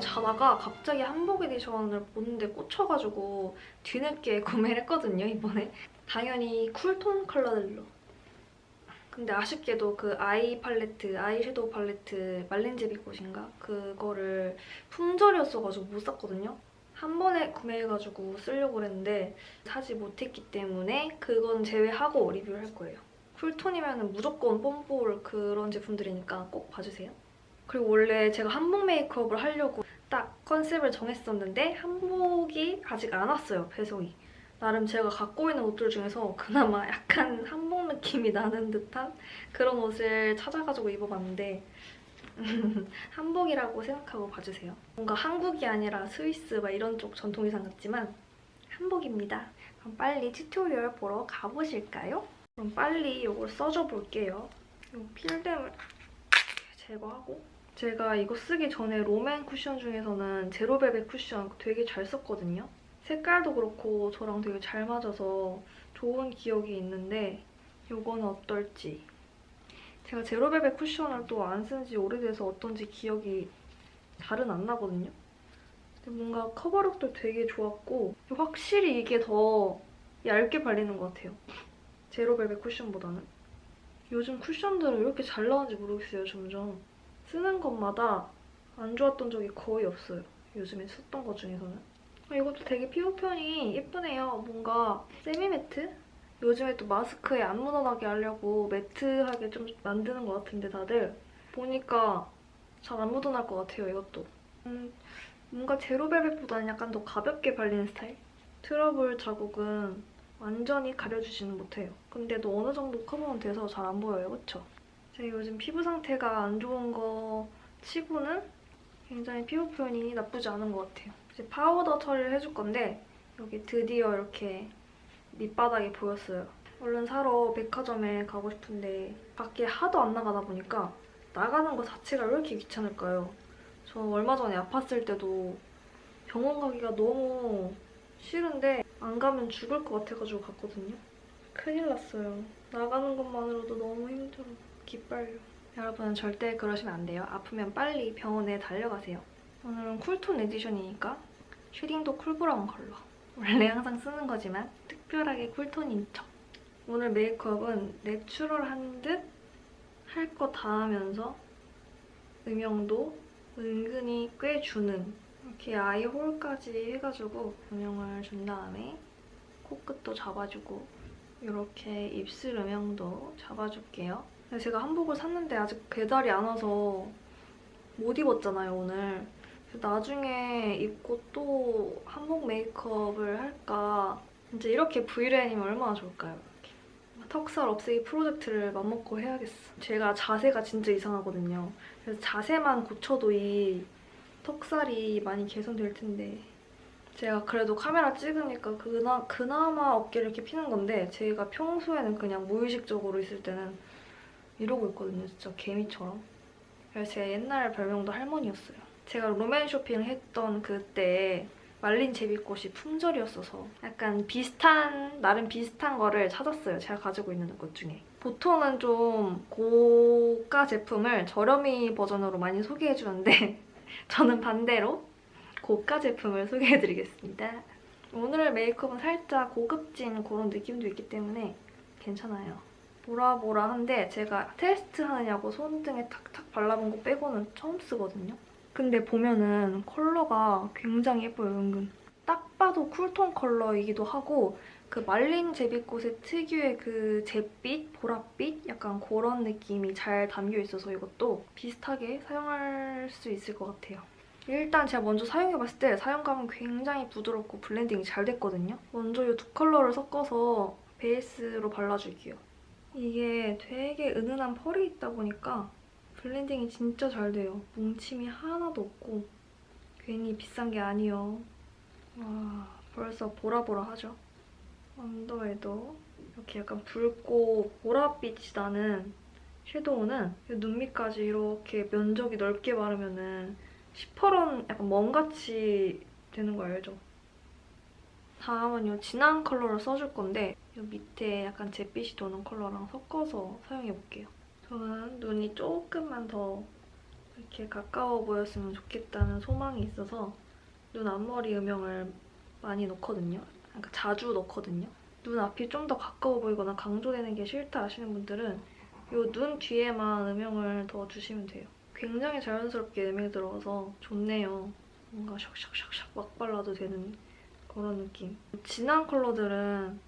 자다가 갑자기 한복 edition을 보는데 꽂혀가지고 뒤늦게 구매를 했거든요, 이번에. 당연히 cool tone 컬러들로. 근데 아쉽게도 그 아이 팔레트, 아이섀도우 팔레트 말린 제비꽃인가? 그거를 품절이었어가지고 못 샀거든요. 한 번에 구매해가지고 쓰려고 그랬는데 사지 못했기 때문에 그건 제외하고 리뷰를 할 거예요. cool tone이면 무조건 뽐볼 그런 제품들이니까 꼭 봐주세요. 그리고 원래 제가 한복 메이크업을 하려고 딱 컨셉을 정했었는데 한복이 아직 안 왔어요, 배송이. 나름 제가 갖고 있는 옷들 중에서 그나마 약간 한복 느낌이 나는 듯한 그런 옷을 찾아가지고 입어봤는데 한복이라고 생각하고 봐주세요. 뭔가 한국이 아니라 스위스 막 이런 쪽 전통 의상 같지만 한복입니다. 그럼 빨리 tutorial 보러 가보실까요? 그럼 빨리 이걸 써줘 볼게요. 이 필름을 제거하고 제가 이거 쓰기 전에 롬앤 쿠션 중에서는 제로벨벳 쿠션 되게 잘 썼거든요. 색깔도 그렇고 저랑 되게 잘 맞아서 좋은 기억이 있는데 이거는 어떨지 제가 제로벨벳 쿠션을 또 안 쓴 지 오래돼서 어떤지 기억이 잘은 안 나거든요. 뭔가 커버력도 되게 좋았고 확실히 이게 더 얇게 발리는 것 같아요. 제로벨벳 쿠션보다는. 요즘 쿠션들은 왜 이렇게 잘 나오는지 모르겠어요, 점점. 쓰는 것마다 안 좋았던 적이 거의 없어요. 요즘에 썼던 것 중에서는. 아, 이것도 되게 피부 표현이 예쁘네요. 뭔가 세미 매트? 요즘에 또 마스크에 안 묻어나게 하려고 매트하게 좀 만드는 것 같은데 다들 보니까 잘 안 묻어날 것 같아요, 이것도. 음, 뭔가 제로벨벳보다는 약간 더 가볍게 발리는 스타일? 트러블 자국은 완전히 가려주지는 못해요. 근데도 어느 정도 커버는 돼서 잘 안 보여요, 그쵸? 제 요즘 피부 상태가 안 좋은 거 치고는 굉장히 피부 표현이 나쁘지 않은 것 같아요. 이제 파우더 처리를 해줄 건데 여기 드디어 이렇게 밑바닥이 보였어요. 얼른 사러 백화점에 가고 싶은데 밖에 하도 안 나가다 보니까 나가는 거 자체가 왜 이렇게 귀찮을까요? 저 얼마 전에 아팠을 때도 병원 가기가 너무 싫은데 안 가면 죽을 것 같아가지고 갔거든요. 큰일 났어요. 나가는 것만으로도 너무 힘들어. 기빨려. 여러분은 절대 그러시면 안 돼요. 아프면 빨리 병원에 달려가세요. 오늘은 쿨톤 에디션이니까 쉐딩도 쿨브라운 컬러. 원래 항상 쓰는 거지만 특별하게 cool tone인 척. 오늘 메이크업은 내추럴한 듯 할 거 다 하면서 음영도 은근히 꽤 주는 이렇게 아이 홀까지 해가지고 음영을 준 다음에 코끝도 잡아주고 이렇게 입술 음영도 잡아줄게요. 제가 한복을 샀는데 아직 배달이 안 와서 못 입었잖아요, 오늘. 나중에 입고 또 한복 메이크업을 할까 진짜 이렇게 브이라인이면 얼마나 좋을까요? 턱살 없애기 프로젝트를 맘먹고 해야겠어. 제가 자세가 진짜 이상하거든요. 그래서 자세만 고쳐도 이 턱살이 많이 개선될 텐데 제가 그래도 카메라 찍으니까 그나, 그나마 어깨를 이렇게 피는 건데 제가 평소에는 그냥 무의식적으로 있을 때는 이러고 있거든요. 진짜 개미처럼. 그래서 제 옛날 별명도 할머니였어요. 제가 롬앤 쇼핑을 했던 그때 말린 제비꽃이 품절이었어서 약간 비슷한, 나름 비슷한 거를 찾았어요. 제가 가지고 있는 것 중에. 보통은 좀 고가 제품을 저렴이 버전으로 많이 소개해주는데 저는 반대로 고가 제품을 소개해드리겠습니다. 오늘 메이크업은 살짝 고급진 그런 느낌도 있기 때문에 괜찮아요. 보라보라한데 제가 테스트 하느냐고 손등에 탁탁 발라본 거 빼고는 처음 쓰거든요. 근데 보면은 컬러가 굉장히 예뻐요, 은근. 딱 봐도 cool tone 컬러이기도 하고 그 말린 제비꽃의 특유의 그 잿빛, 보랏빛 약간 그런 느낌이 잘 담겨있어서 이것도 비슷하게 사용할 수 있을 것 같아요. 일단 제가 먼저 사용해봤을 때 사용감은 굉장히 부드럽고 blending이 잘 됐거든요. 먼저 이 두 컬러를 섞어서 베이스로 발라줄게요. 이게 되게 은은한 펄이 있다 보니까 blending이 진짜 잘 돼요. 뭉침이 하나도 없고 괜히 비싼 게 아니요. 와 벌써 보라보라하죠? 언더에도 이렇게 약간 붉고 보랏빛이 나는 섀도우는 눈 밑까지 이렇게 면적이 넓게 바르면 시퍼런 약간 멍같이 되는 거 알죠? 다음은 이 진한 컬러를 써줄 건데 이 밑에 약간 잿빛이 도는 컬러랑 섞어서 사용해볼게요. 저는 눈이 조금만 더 이렇게 가까워 보였으면 좋겠다는 소망이 있어서 눈 앞머리 음영을 많이 넣거든요. 그러니까 자주 넣거든요. 눈 앞이 좀 더 가까워 보이거나 강조되는 게 싫다 하시는 분들은 이 눈 뒤에만 음영을 더 주시면 돼요. 굉장히 자연스럽게 음영이 들어가서 좋네요. 뭔가 샥샥샥샥 막 발라도 되는 그런 느낌. 진한 컬러들은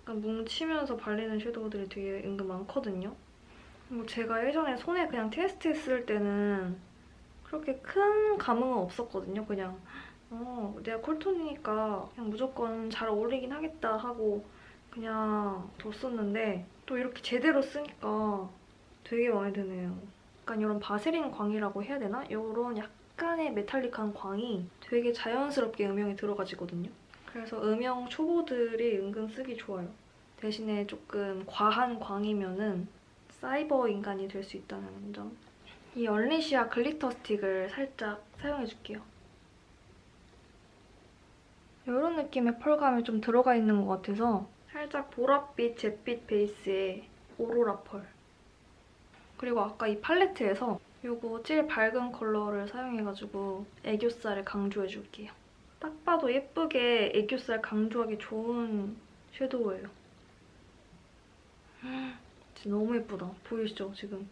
약간 뭉치면서 발리는 섀도우들이 되게 은근 많거든요. 뭐 제가 예전에 손에 그냥 테스트 했을 때는 그렇게 큰 감흥은 없었거든요. 그냥 어 내가 쿨톤이니까 그냥 무조건 잘 어울리긴 하겠다 하고 그냥 뒀었는데 또 이렇게 제대로 쓰니까 되게 마음에 드네요. 약간 이런 바세린 광이라고 해야 되나? 이런 약간 의 메탈릭한 광이 되게 자연스럽게 음영이 들어가지거든요. 그래서 음영 초보들이 은근 쓰기 좋아요. 대신에 조금 과한 광이면 은 사이버 인간이 될 수 있다는 점. 이 얼리시아 glitter stick을 살짝 사용해줄게요. 이런 느낌의 펄감이 좀 들어가 있는 것 같아서 살짝 보랏빛, 잿빛 베이스의 오로라 펄. 그리고 아까 이 팔레트에서 이거 제일 밝은 컬러를 사용해가지고 애교살을 강조해줄게요. 딱 봐도 예쁘게 애교살 강조하기 좋은 섀도우예요. 진짜 너무 예쁘다. 보이시죠, 지금?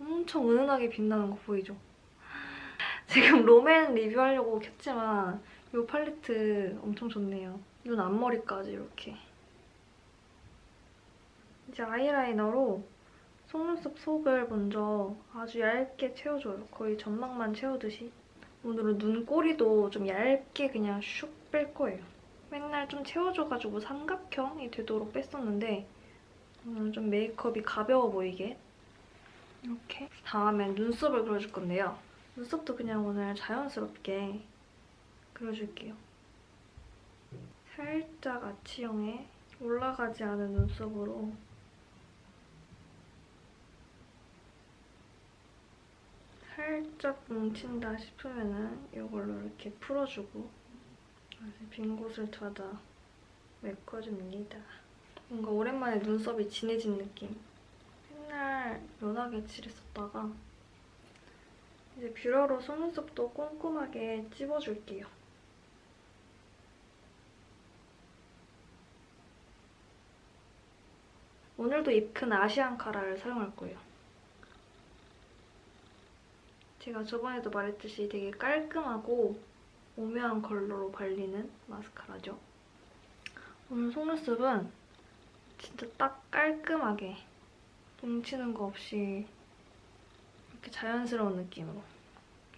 엄청 은은하게 빛나는 거 보이죠? 지금 롬앤 리뷰하려고 켰지만 이 팔레트 엄청 좋네요. 눈 앞머리까지 이렇게. 이제 아이라이너로 속눈썹 속을 먼저 아주 얇게 채워줘요. 거의 점막만 채우듯이. 오늘은 눈꼬리도 좀 얇게 그냥 슉 뺄 거예요. 맨날 좀 채워줘가지고 삼각형이 되도록 뺐었는데 오늘은 좀 메이크업이 가벼워 보이게 이렇게 다음엔 눈썹을 그려줄 건데요. 눈썹도 그냥 오늘 자연스럽게 그려줄게요. 살짝 아치형에 올라가지 않은 눈썹으로 살짝 뭉친다 싶으면은 이걸로 이렇게 풀어주고 빈 곳을 찾아 메꿔줍니다. 뭔가 오랜만에 눈썹이 진해진 느낌. 맨날 연하게 칠했었다가 이제 뷰러로 속눈썹도 꼼꼼하게 찝어줄게요. 오늘도 입큰 아시안 카라를 사용할 거예요. 제가 저번에도 말했듯이 되게 깔끔하고 오묘한 컬러로 발리는 마스카라죠. 오늘 속눈썹은 진짜 딱 깔끔하게 뭉치는 거 없이 이렇게 자연스러운 느낌으로.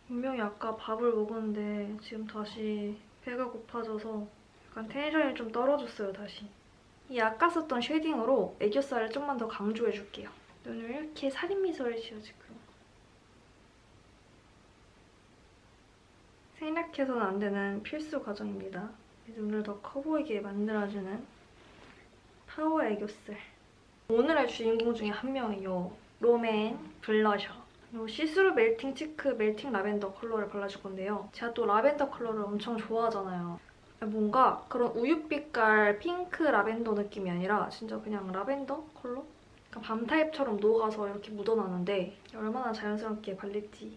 분명히 아까 밥을 먹었는데 지금 다시 배가 고파져서 약간 tension이 좀 떨어졌어요, 다시. 이 아까 썼던 shading으로 애교살을 좀만 더 강조해줄게요. 눈을 이렇게 살인미소를 지어주고 생략해서는 안 되는 필수 과정입니다. 눈을 더 커 보이게 만들어주는 파워 애교살. 오늘의 주인공 중에 한 명이 요. 롬앤 블러셔. 이 see-through melting cheek melting lavender 컬러를 발라줄 건데요. 제가 또 라벤더 컬러를 엄청 좋아하잖아요. 뭔가 그런 우윳빛깔 핑크 라벤더 느낌이 아니라 진짜 그냥 라벤더 컬러? 밤 타입처럼 녹아서 이렇게 묻어나는데 얼마나 자연스럽게 발릴지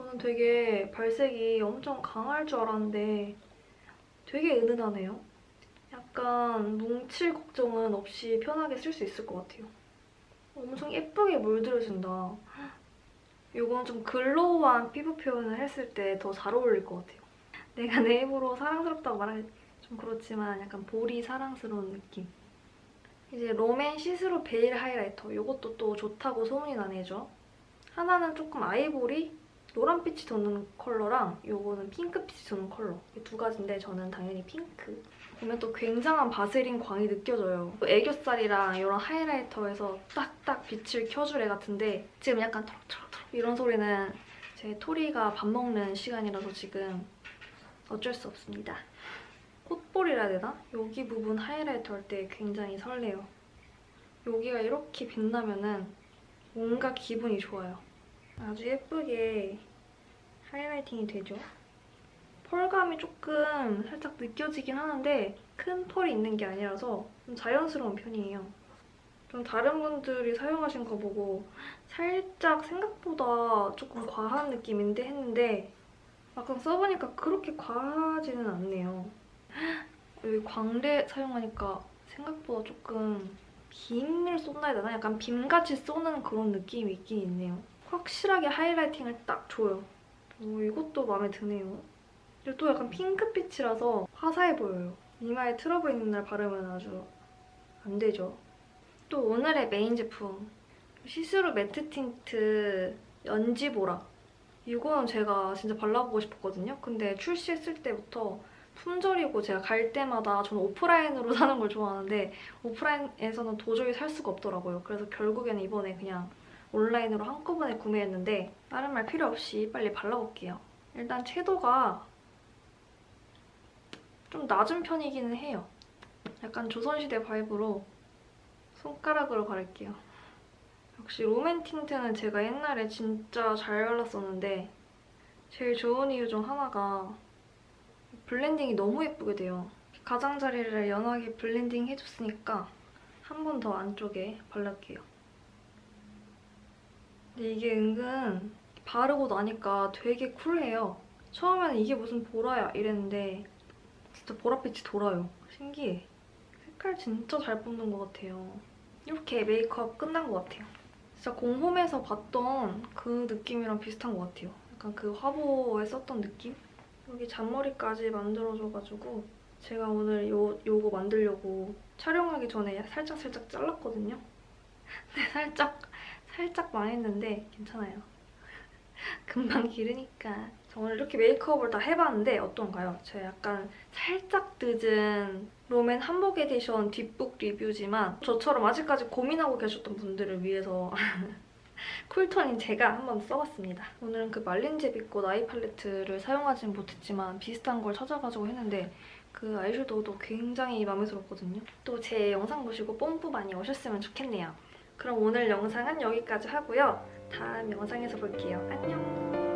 저는 되게 발색이 엄청 강할 줄 알았는데 되게 은은하네요. 약간 뭉칠 걱정은 없이 편하게 쓸 수 있을 것 같아요. 엄청 예쁘게 물들여진다. 이건 좀 글로우한 피부 표현을 했을 때 더 잘 어울릴 것 같아요. 내가 내 입으로 사랑스럽다고 말하기 좀 그렇지만 약간 볼이 사랑스러운 느낌. 이제 롬앤 see-through veil highlighter. 이것도 또 좋다고 소문이 나 있죠. 하나는 조금 아이보리, 노란빛이 도는 컬러랑 이거는 핑크빛이 도는 컬러. 이 두 가지인데 저는 당연히 핑크. 보면 또 굉장한 바세린 광이 느껴져요. 애교살이랑 이런 highlighter에서 딱딱 빛을 켜줄 애 같은데 지금 약간 토록토록토록 이런 소리는 제 토리가 밥 먹는 시간이라서 지금 어쩔 수 없습니다. 콧볼이라 해야 되나? 여기 부분 하이라이터 할 때 굉장히 설레요. 여기가 이렇게 빛나면은 뭔가 기분이 좋아요. 아주 예쁘게 하이라이팅이 되죠. 펄감이 조금 살짝 느껴지긴 하는데 큰 펄이 있는 게 아니라서 좀 자연스러운 편이에요. 좀 다른 분들이 사용하신 거 보고 살짝 생각보다 조금 과한 느낌인데 했는데 막상 써보니까 그렇게 과하지는 않네요. 여기 광대 사용하니까 생각보다 조금 빔을 해야 되나? 약간 빔같이 쏘는 그런 느낌이 있긴 있네요. 확실하게 highlighting을 딱 줘요. 오, 이것도 마음에 드네요. 그리고 또 약간 핑크빛이라서 화사해 보여요. 이마에 트러블 있는 날 바르면 아주 안 되죠. 또 오늘의 메인 제품 see-through matte tint 연지보라 이거는 제가 진짜 발라보고 싶었거든요. 근데 출시했을 때부터 품절이고 제가 갈 때마다 저는 오프라인으로 사는 걸 좋아하는데 오프라인에서는 도저히 살 수가 없더라고요. 그래서 결국에는 이번에 그냥 온라인으로 한꺼번에 구매했는데 다른 말 필요 없이 빨리 발라볼게요. 일단 채도가 좀 낮은 편이기는 해요. 약간 조선시대 바이브로 손가락으로 바를게요. 역시 롬앤 tint는 제가 옛날에 진짜 잘 발랐었는데 제일 좋은 이유 중 하나가 blending이 너무 예쁘게 돼요. 가장자리를 연하게 blending 해줬으니까 한 번 더 안쪽에 바를게요. 근데 이게 은근 바르고 나니까 되게 쿨해요. 처음에는 이게 무슨 보라야 이랬는데 진짜 보랏빛이 돌아요. 신기해. 색깔 진짜 잘 뽑는 것 같아요. 이렇게 메이크업 끝난 것 같아요. 진짜 공홈에서 봤던 그 느낌이랑 비슷한 것 같아요. 약간 그 화보에 썼던 느낌? 여기 잔머리까지 만들어줘가지고 제가 오늘 요, 요거 만들려고 촬영하기 전에 살짝살짝 잘랐거든요. 근데 살짝, 살짝 망했는데 괜찮아요. 금방 기르니까. 저 오늘 이렇게 메이크업을 다 해봤는데 어떤가요? 제가 약간 살짝 늦은 롬앤 한복 에디션 뒷북 리뷰지만 저처럼 아직까지 고민하고 계셨던 분들을 위해서 cool tone인 제가 한번 써봤습니다. 오늘은 그 말린 제비꽃 아이 팔레트를 사용하진 못했지만 비슷한 걸 찾아가지고 했는데 그 아이섀도우도 굉장히 마음에 들었거든요. 또 제 영상 보시고 뽐뿌 많이 오셨으면 좋겠네요. 그럼 오늘 영상은 여기까지 하고요. 다음 영상에서 볼게요. 안녕!